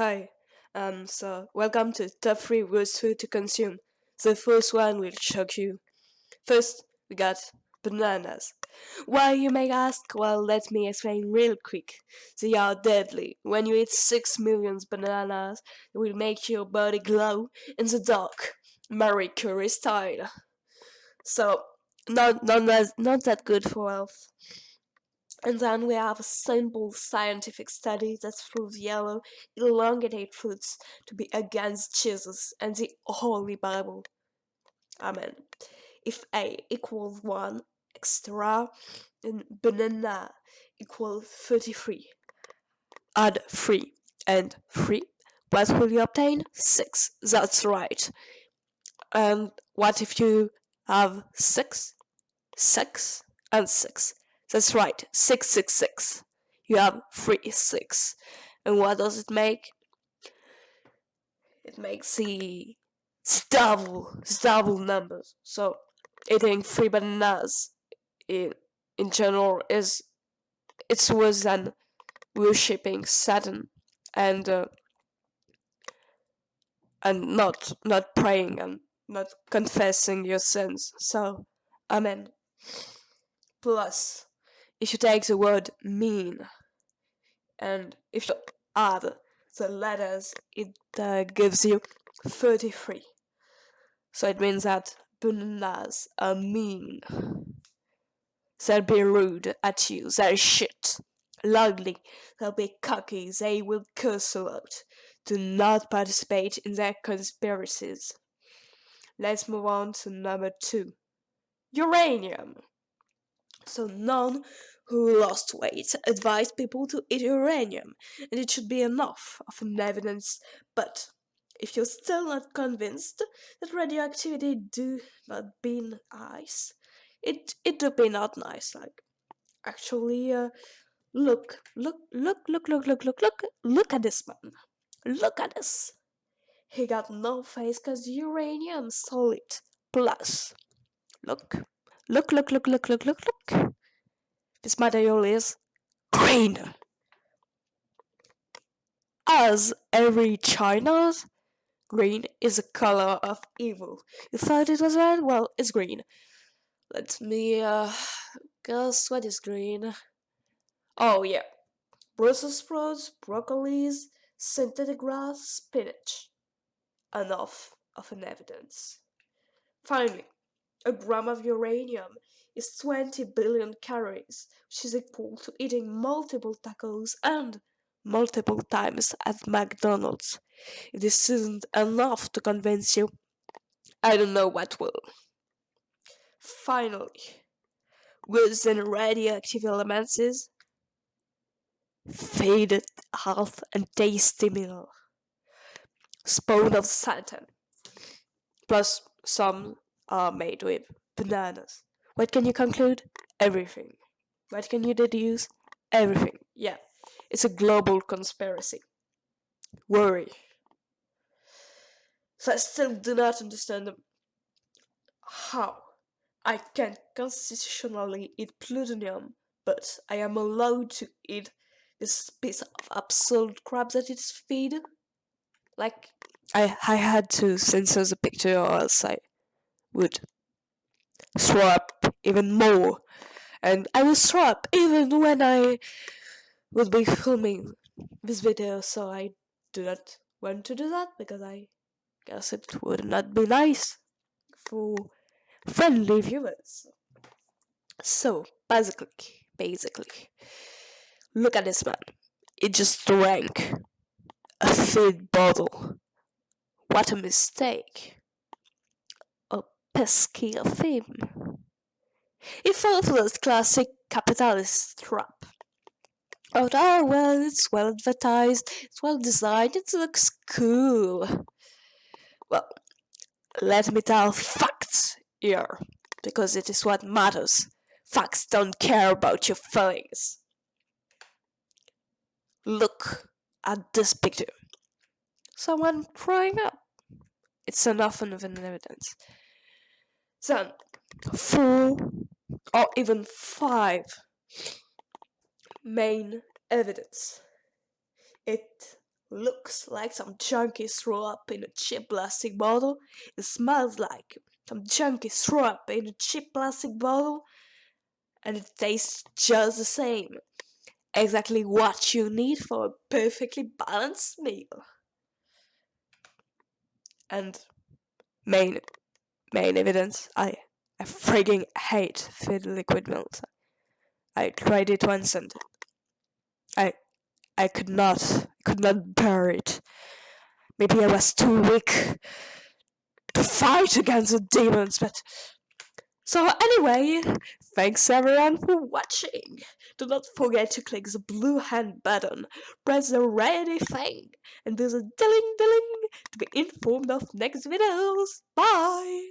Hi, um, so welcome to top 3 worst food to consume. The first one will shock you. First, we got bananas. Why, you may ask? Well, let me explain real quick. They are deadly. When you eat 6 million bananas, it will make your body glow in the dark, Marie Curie style. So, not, not, not that good for health. And then we have a simple scientific study that proves yellow, elongated fruits to be against Jesus and the Holy Bible. Amen. If A equals 1 extra, then banana equals 33. Add 3 and 3. What will you obtain? 6. That's right. And what if you have 6, 6, and 6? That's right, 666. You have 3 6. And what does it make? It makes the double, double numbers. So eating 3 bananas in, in general is it's worse than worshipping Satan and uh, and not not praying and not confessing your sins. So, amen. Plus, if you take the word mean and if you add the letters, it uh, gives you 33. So it means that bananas are mean. They'll be rude at you, they'll shit. Ugly, they'll be cocky, they will curse a lot. Do not participate in their conspiracies. Let's move on to number two. Uranium. So none who lost weight advised people to eat uranium, and it should be enough of an evidence. But if you're still not convinced that radioactivity do not be nice, it it do be not nice. Like actually, uh, look, look, look, look, look, look, look, look, look at this man. Look at this. He got no face cause uranium solid. Plus, look, look, look, look, look, look, look, look. This material is green. As every China's, green is a color of evil. You thought it was red? Well, it's green. Let me uh, guess what is green. Oh yeah, Brussels sprouts, broccolis, synthetic grass, spinach. Enough of an evidence. Finally, a gram of uranium is 20 billion calories, which is equal to eating multiple tacos and multiple times at McDonald's. If this isn't enough to convince you, I don't know what will. Finally, than radioactive elements is faded health and tasty meal. Spawn of Satan. Plus, some are made with bananas. What can you conclude? Everything. What can you deduce? Everything. Yeah, it's a global conspiracy. Worry. So I still do not understand how I can constitutionally eat plutonium, but I am allowed to eat this piece of absolute crap that it's feed. Like, I, I had to censor the picture or else I would throw up even more. And I will throw up even when I will be filming this video, so I do not want to do that because I guess it would not be nice for friendly viewers. So, basically, basically, look at this man. It just drank a feed bottle. What a mistake. Pesky him. It that classic capitalist trap. Oh, well, it's well advertised, it's well designed, it looks cool. Well, let me tell facts here, because it is what matters. Facts don't care about your feelings. Look at this picture. Someone crying up. It's enough of an evidence. Then, four or even five main evidence. It looks like some junkies threw up in a cheap plastic bottle. It smells like some junkies threw up in a cheap plastic bottle. And it tastes just the same. Exactly what you need for a perfectly balanced meal. And main main evidence, I I frigging hate filled liquid milk. I tried it once and I I could not could not bear it. Maybe I was too weak to fight against the demons, but so anyway, thanks everyone for watching. Do not forget to click the blue hand button, press the ready thing, and do the dilling dilling to be informed of next videos. Bye!